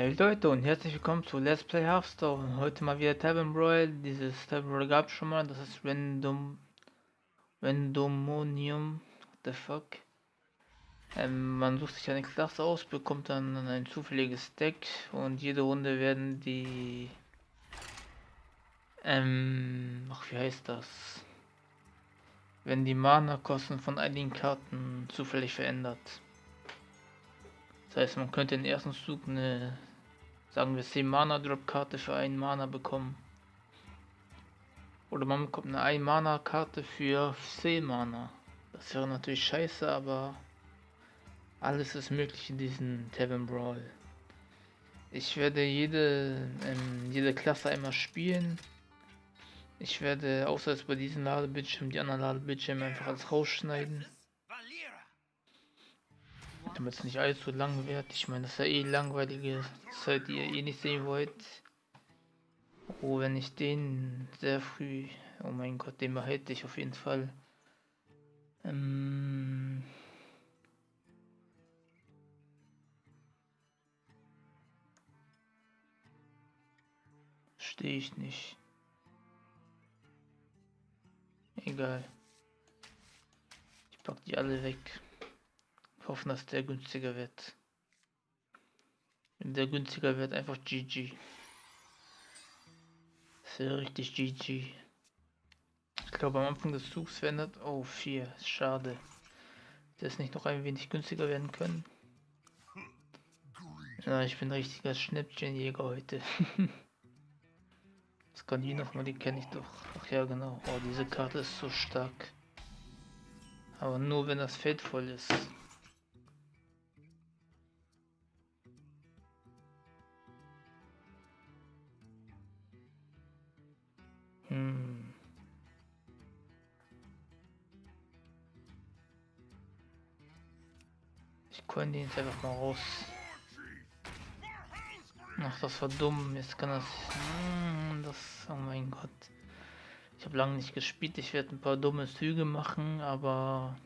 Hey Leute und herzlich willkommen zu Let's Play Hearthstone. Heute mal wieder Tavern Royal. Dieses Tavern Royal gab schon mal. Das ist Random. Randomonium. What the fuck? Ähm, man sucht sich eine Klasse aus, bekommt dann ein zufälliges Deck und jede Runde werden die. Ähm. Ach, wie heißt das? Wenn die Mana-Kosten von einigen Karten zufällig verändert. Das heißt, man könnte den ersten Zug eine, sagen wir 10 Mana Drop Karte für einen Mana bekommen. Oder man bekommt eine 1 Mana Karte für 10 Mana. Das wäre natürlich scheiße, aber alles ist möglich in diesem Tavern Brawl. Ich werde jede, ähm, jede Klasse einmal spielen. Ich werde außer bei diesem Ladebildschirm die anderen Ladebildschirme einfach als rausschneiden damit es nicht allzu lang wird. Ich meine, das ist ja eh langweilige Zeit, die ihr eh nicht sehen wollt. Oh, wenn ich den sehr früh, oh mein Gott, den behalte ich auf jeden Fall. Ähm Stehe ich nicht. Egal. Ich pack die alle weg. Hoffen, dass der günstiger wird. Wenn der günstiger wird, einfach GG. Das richtig GG. Ich glaube am Anfang des Zugs verändert. Oh, 4. Schade. Ist nicht noch ein wenig günstiger werden können. Ja, ich bin richtiger Schnäppchenjäger heute. das kann die nochmal, die kenne ich doch. Ach ja, genau. Oh, diese Karte ist so stark. Aber nur wenn das Feld voll ist. Konnte ihn jetzt einfach mal raus. Ach, das war dumm. Jetzt kann das. Hm, das. Oh mein Gott. Ich habe lange nicht gespielt. Ich werde ein paar dumme Züge machen, aber.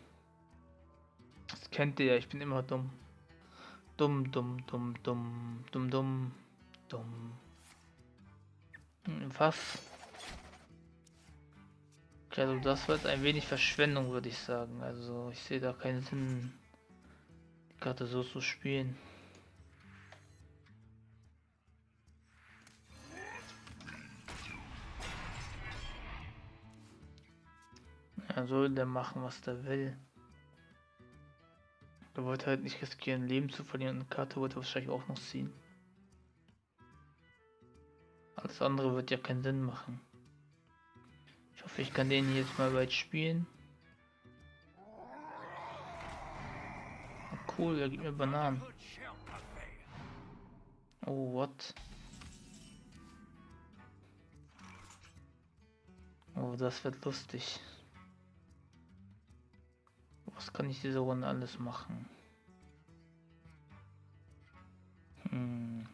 Das kennt ihr ja. Ich bin immer dumm. Dumm, dumm, dumm, dumm, dumm, dumm, dumm. Hm, was? Also das wird ein wenig Verschwendung, würde ich sagen. Also ich sehe da keinen Sinn, die Karte so zu spielen. Er soll der machen, was der will. Er wollte halt nicht riskieren, Leben zu verlieren. Eine Karte wollte wahrscheinlich auch noch ziehen. Alles andere wird ja keinen Sinn machen hoffe, ich kann den jetzt mal weit spielen. Cool, er gibt mir Bananen. Oh, what? Oh, das wird lustig. Was kann ich diese Runde alles machen? Hm.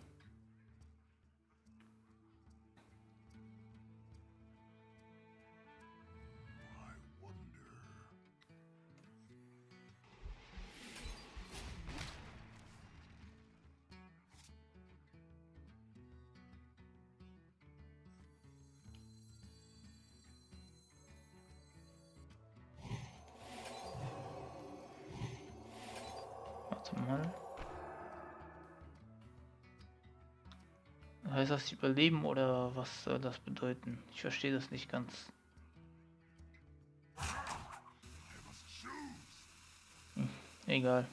Mal. Heißt das überleben oder was soll das bedeuten? Ich verstehe das nicht ganz. Hm, egal.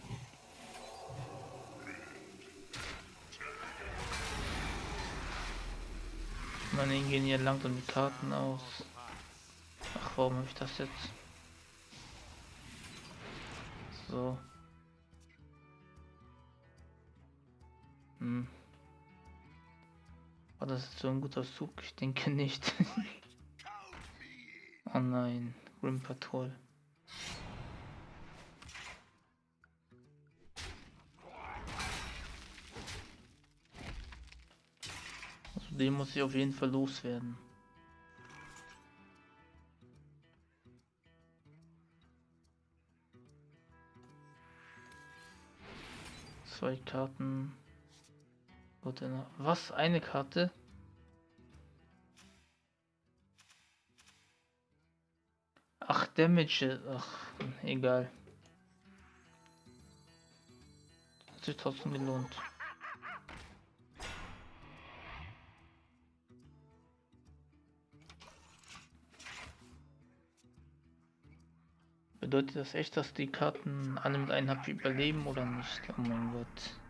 Ich meine, gehen hier langsam die Karten aus. Ach, warum habe ich das jetzt? So. War das so ein guter Zug? Ich denke nicht. oh nein, Grim Patrol. Also den muss ich auf jeden Fall loswerden. Zwei Karten. Dann was? Eine Karte? Ach, Damage. Ach, egal. Hat sich trotzdem gelohnt. Bedeutet das echt, dass die Karten alle mit einem HP überleben oder nicht? Oh mein Gott.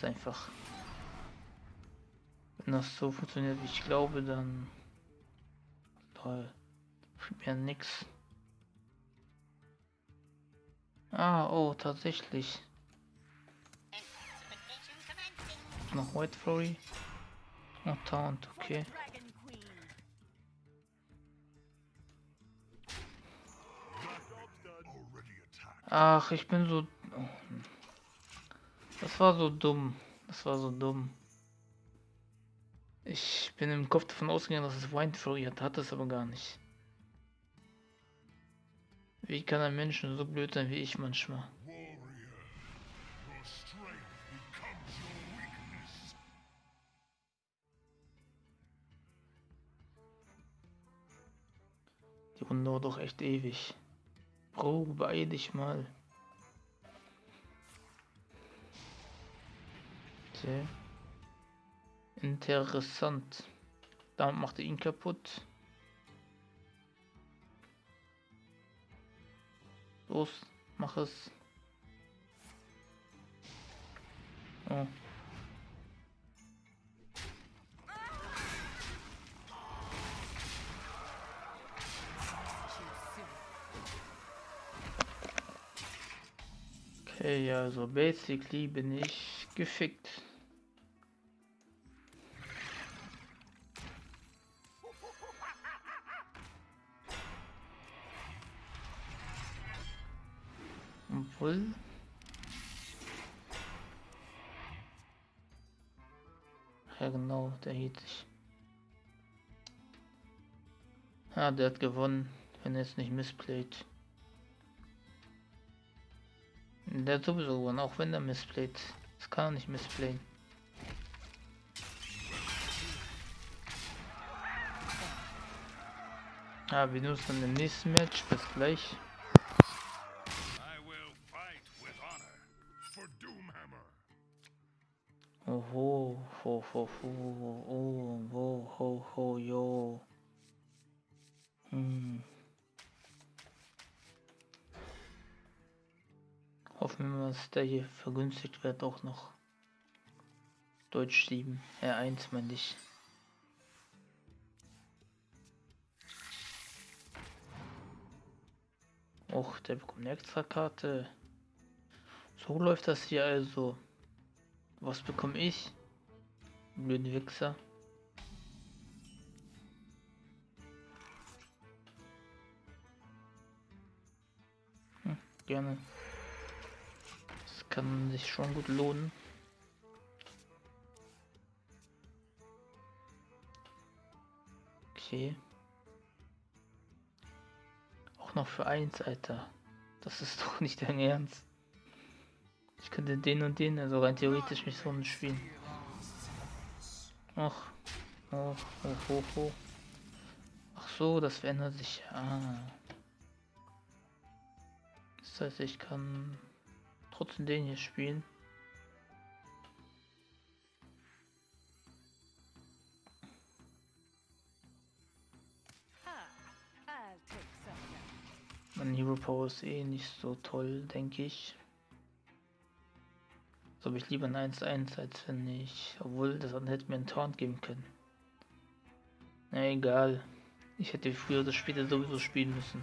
Jetzt einfach. Wenn das so funktioniert, wie ich glaube, dann toll. Mir nix. Ah, oh, tatsächlich. Noch White Fury. Oh, Taunt, okay. Ach, ich bin so... Das war so dumm. Das war so dumm. Ich bin im Kopf davon ausgegangen, dass es Wind Fury hat, es aber gar nicht. Wie kann ein Mensch so blöd sein wie ich manchmal? Die Runde dauert doch echt ewig. Bro, beeil dich mal. Okay. Interessant. Damit macht er ihn kaputt. Los, mach es. Oh. Okay, also basically bin ich gefickt. Obwohl. Ja genau, der hielt sich. Ja, der hat gewonnen, wenn er es nicht missplayt. Der hat sowieso gewonnen, auch wenn er missplayt. Das kann er nicht missplayen. Ja, wir nutzen im nächsten Match. Bis gleich. Ho, ho, oh, ho, ho, ho, yo. Hm. Hoffen wir dass der hier vergünstigt wird auch noch. Deutsch 7, R1 meine ich. Och, der bekommt eine extra Karte. So läuft das hier also. Was bekomme ich? Blöden Wichser. Hm, gerne kann sich schon gut lohnen. Okay. Auch noch für eins, Alter. Das ist doch nicht dein Ernst. Ich könnte den und den, also rein theoretisch mich so spielen. Ach. Oh, oh, oh, oh. Ach so, das verändert sich. Ah. Das heißt, ich kann trotzdem den hier spielen. Mein Hero Power ist eh nicht so toll, denke ich. So habe ich lieber ein 1-1, als wenn ich... Obwohl, das hätte mir einen Taunt geben können. Na egal. Ich hätte früher oder später sowieso spielen müssen.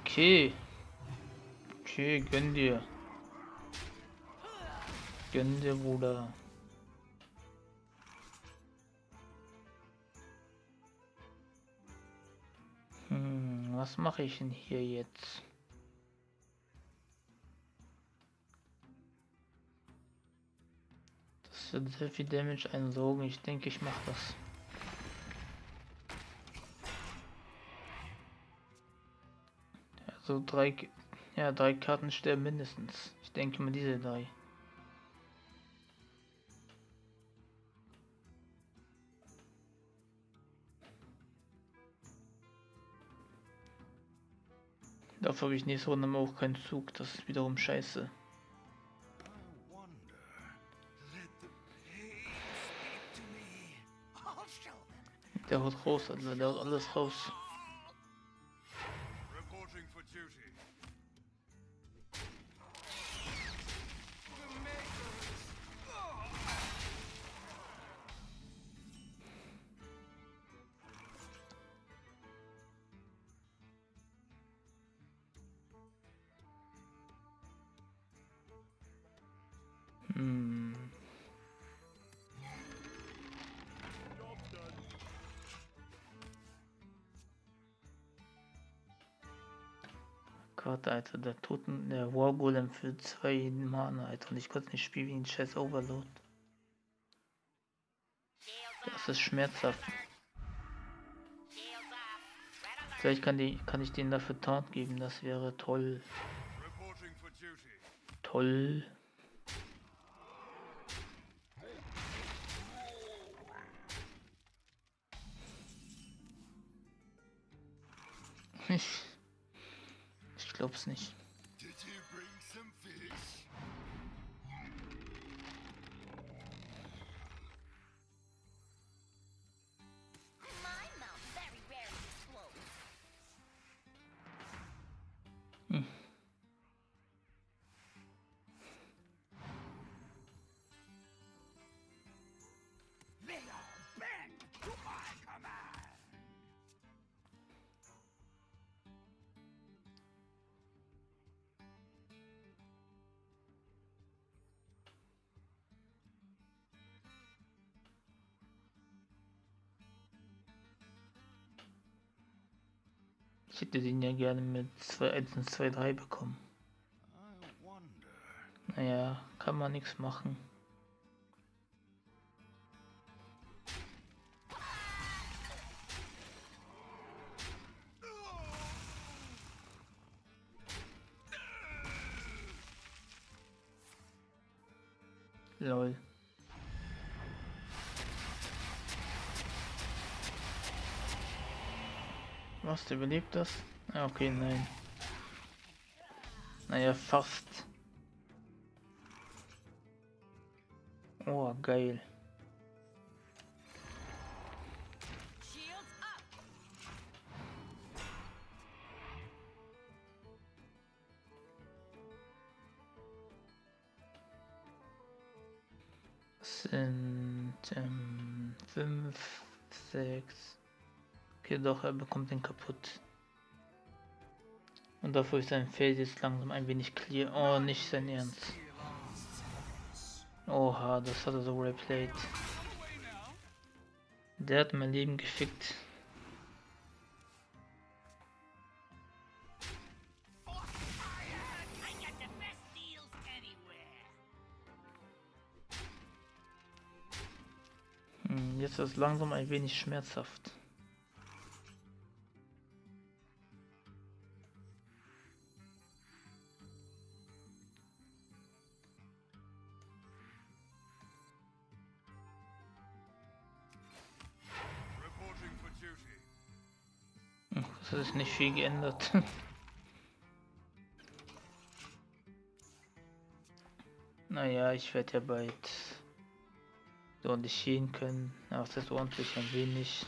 Okay. Okay, gönn dir. Gönn dir, Bruder. Hm, was mache ich denn hier jetzt? Das wird sehr viel Damage einsaugen. Ich denke, ich mache das. Also drei, ja, drei Karten sterben mindestens. Ich denke mal diese drei. Dafür habe ich nächste Runde auch keinen Zug. Das ist wiederum scheiße. Der haut raus, also der haut alles raus. Gott, Alter, der Toten, der Wargolem für zwei Mana, Alter. Und ich konnte nicht spielen wie ein scheiß Overload. Das ist schmerzhaft. Vielleicht kann, die, kann ich den dafür Taunt geben, das wäre toll. Toll. Ich glaub's nicht. Ich hätte den ja gerne mit 2 1 und 2 3 bekommen. Naja, kann man nichts machen. Was, überlebt das? Ah, okay, nein. Naja, fast. Oh, geil. sind ähm, 5, 6, jedoch er bekommt den kaputt. Und dafür ist sein Feld jetzt langsam ein wenig clear. Oh, nicht sein Ernst. Oha, das hat er so replayed. Der hat mein Leben gefickt. Hm, jetzt ist es langsam ein wenig schmerzhaft. Viel geändert. naja, ich werde ja bald ordentlich gehen können. Aber es ist ordentlich ein wenig.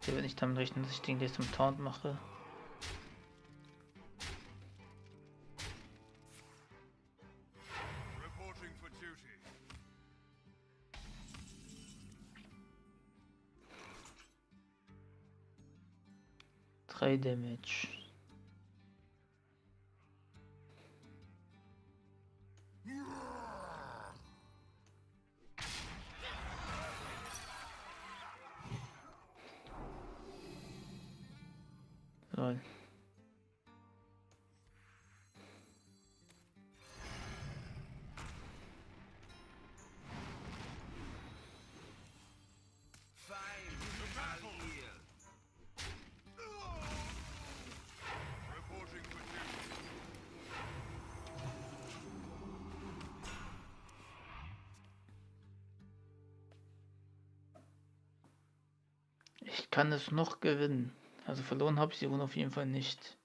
Ich werde nicht damit rechnen, dass ich den gleich zum Taunt mache. 3 Damage. Kann es noch gewinnen. Also verloren habe ich die Runde auf jeden Fall nicht.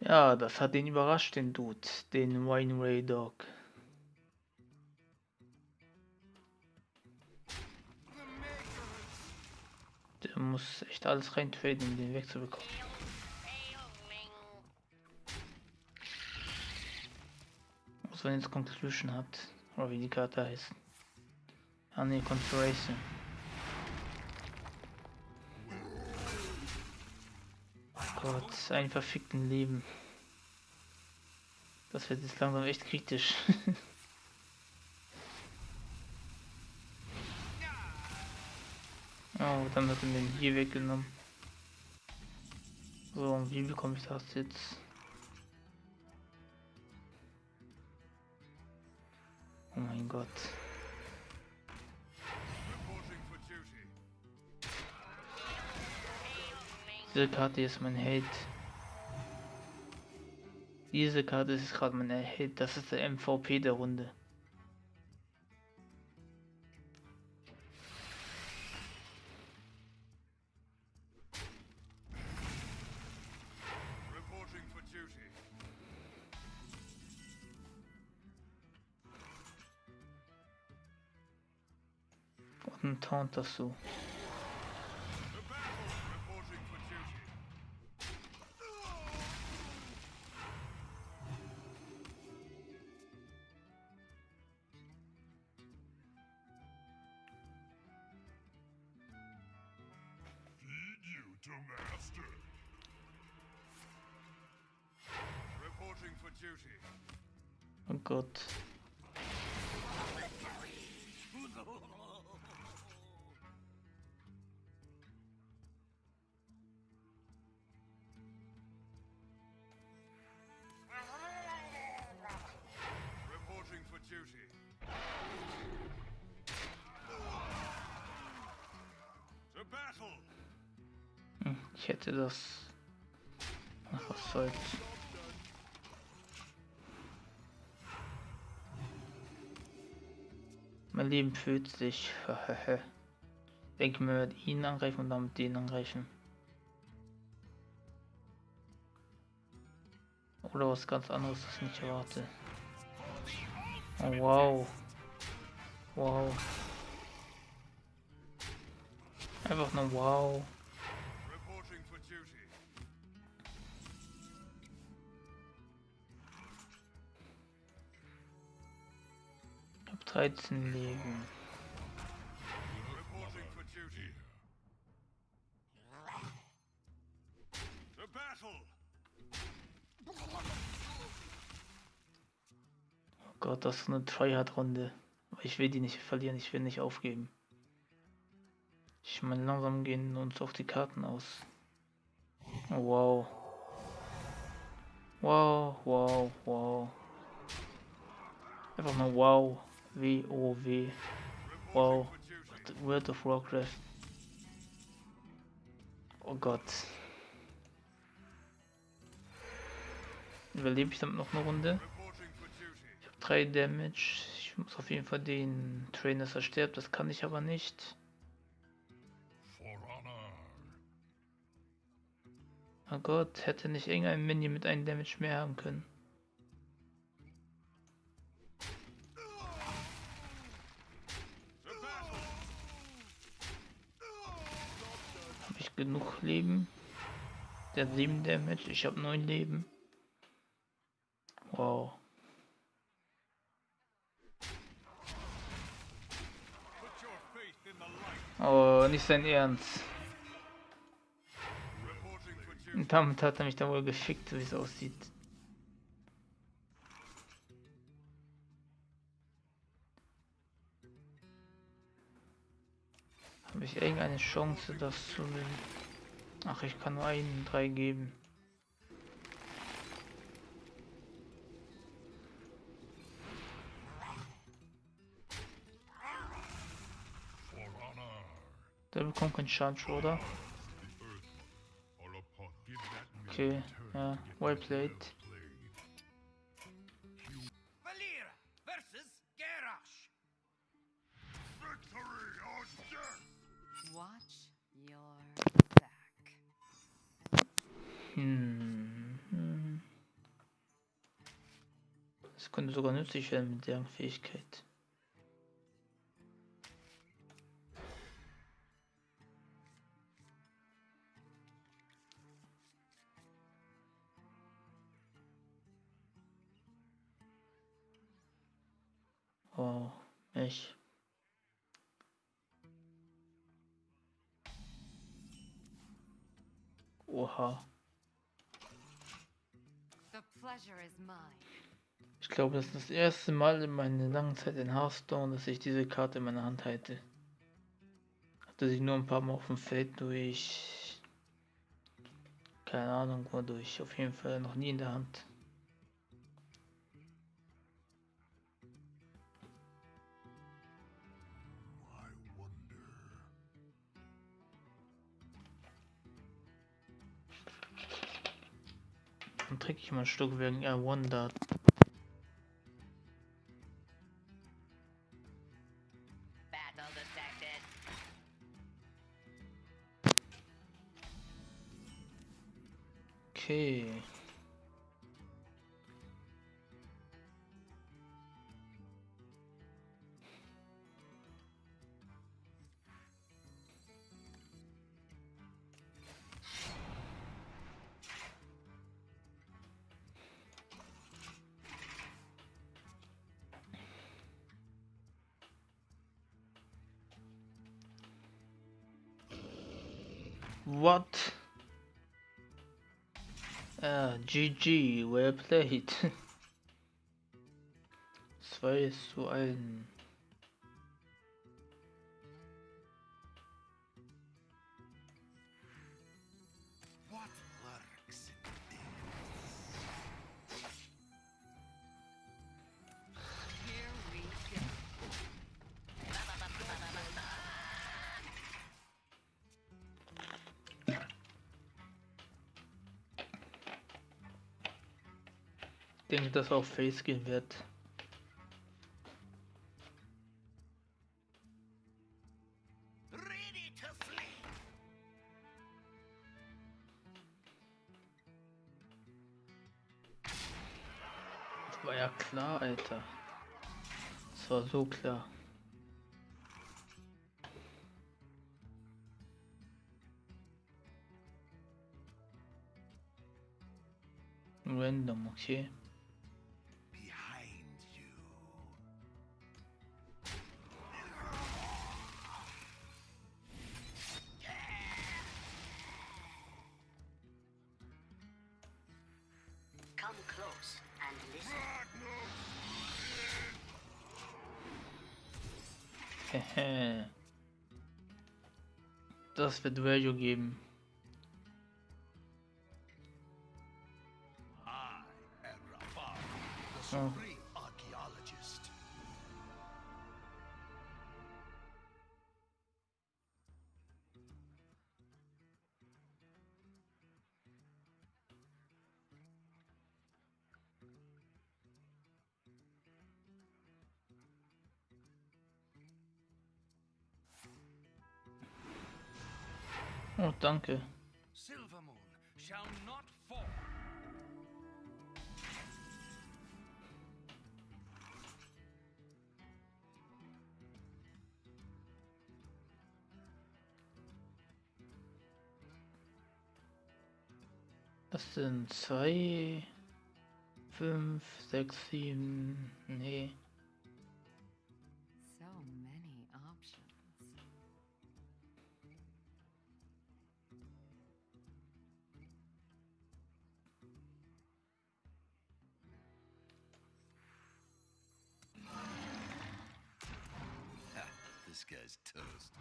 Ja, das hat ihn überrascht, den Dude, den Wayne Ray Dog. Der muss echt alles reintraden, um den wegzubekommen. Was wenn jetzt Conclusion hat, oder wie die Karte heißt. Ah ne, Conspiration. Gott, ein verfickten Leben. Das wird jetzt langsam echt kritisch. oh, dann hat er mir hier weggenommen. So, und wie bekomme ich das jetzt? Oh mein Gott. Diese Karte ist mein Held. Diese Karte ist gerade mein Held. Das ist der MVP der Runde. For duty. Oh Gott. Ich hätte das. Ach, was soll's. Mein Leben fühlt sich. Denke mir, wir ihn angreifen und damit den angreifen. Oder was ganz anderes, das ich nicht erwarte. Oh, wow. Wow. Einfach nur wow. 13 Leben. Oh Gott, das ist eine Tryhard-Runde. Ich will die nicht verlieren, ich will nicht aufgeben. Ich meine, langsam gehen uns auch die Karten aus. Wow. Wow, wow, wow. Einfach nur wow. W-O-W. Wow. World of Warcraft. Oh Gott. Überlebe ich damit noch eine Runde? Ich habe 3 Damage. Ich muss auf jeden Fall den Trainer versterben. Das kann ich aber nicht. Oh Gott, hätte nicht irgendein Minion mit einem Damage mehr haben können. Genug Leben. Der hat 7 Damage, ich habe 9 Leben. Wow. Oh, nicht sein Ernst. Und damit hat er mich da wohl gefickt, wie es aussieht. Ich irgendeine Chance, das zu nehmen? Ach, ich kann nur einen drei geben. Der bekommt keinen Charge, oder? Okay, ja, well played. Könnte sogar nützlich werden mit deren Fähigkeit. Glaube, das ist das erste Mal in meiner langen Zeit in Hearthstone, dass ich diese Karte in meiner Hand halte. Hatte sie nur ein paar Mal auf dem Feld durch. Keine Ahnung wodurch. Auf jeden Fall noch nie in der Hand. Dann trinke ich mal ein Stück wegen I Ah, GG, well played. 2 zu 1. Dass auch Face gehen wird. Das war ja klar, Alter. Das war so klar. Random, okay. Das wird Value geben. Oh. Oh, danke. Das sind zwei, fünf, sechs, sieben, nee. This guy's toast.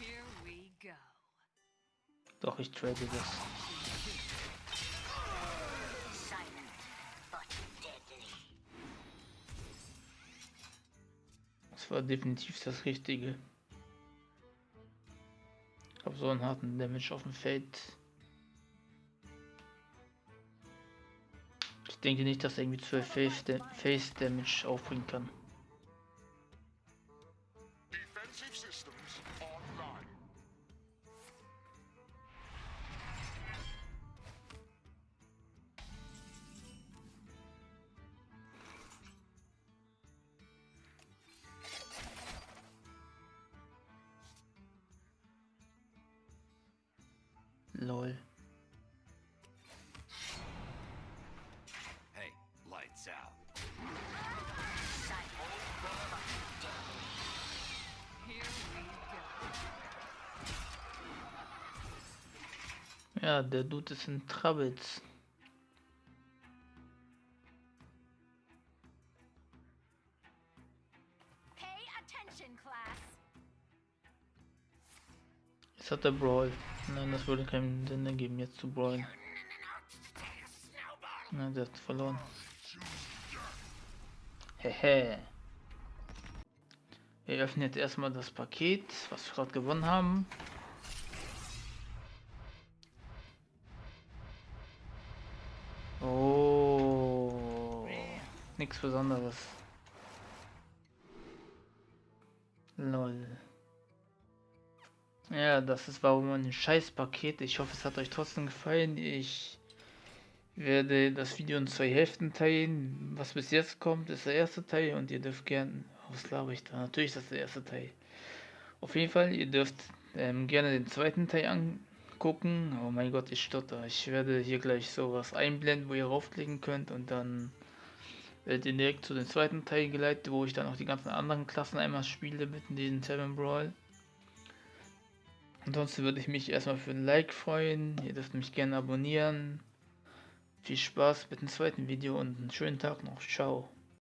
Here we go. Doch, ich trade das. War definitiv das Richtige. So einen harten Damage auf dem Feld. Ich denke nicht, dass er irgendwie 12 Face, Da- Face Damage aufbringen kann. Ja, der Dude ist in Troubles. Jetzt hat er Brawl. Nein, das würde keinen Sinn ergeben, jetzt zu brawlen. Na, der hat verloren. Hehe. Wir öffnen jetzt erstmal das Paket, was wir gerade gewonnen haben. Nichts Besonderes. Lol. Ja, das ist warum ein scheiß Paket. Ich hoffe, es hat euch trotzdem gefallen. Ich werde das Video in zwei Hälften teilen. Was bis jetzt kommt, ist der erste Teil und ihr dürft gern, was glaube ich da? Natürlich ist das der erste Teil. Auf jeden Fall, ihr dürft ähm, gerne den zweiten Teil angucken. Oh mein Gott, ich stotter. Ich werde hier gleich sowas einblenden, wo ihr raufklicken könnt und dann werdet ihr direkt zu dem zweiten Teil geleitet, wo ich dann auch die ganzen anderen Klassen einmal spiele mit den Seven Brawl. Ansonsten würde ich mich erstmal für ein Like freuen. Ihr dürft mich gerne abonnieren. Viel Spaß mit dem zweiten Video und einen schönen Tag noch. Ciao.